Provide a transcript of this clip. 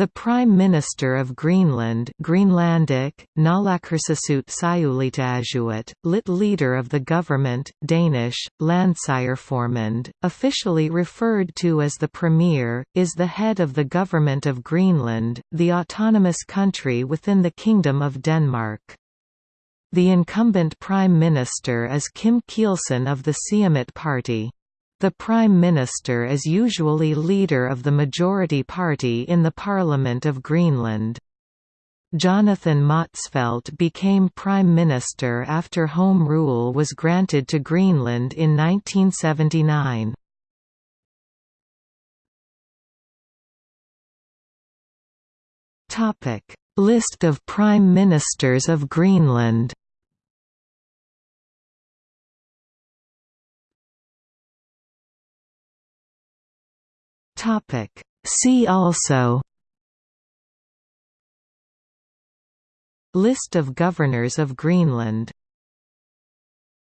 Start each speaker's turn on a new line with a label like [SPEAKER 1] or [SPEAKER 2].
[SPEAKER 1] The Prime Minister of Greenland Greenlandic, Naalakkersuisut Siulittaasuat, lit leader of the government Danish, Landsstyreformand, officially referred to as the Premier, is the head of the Government of Greenland, the autonomous country within the Kingdom of Denmark. The incumbent Prime Minister is Kim Kielsen of the Siumut Party. The Prime Minister is usually leader of the majority party in the Parliament of Greenland. Jonathan Motzfeldt became Prime Minister after Home Rule was granted to Greenland in 1979. List of Prime Ministers of Greenland Topic. See also List of Governors of Greenland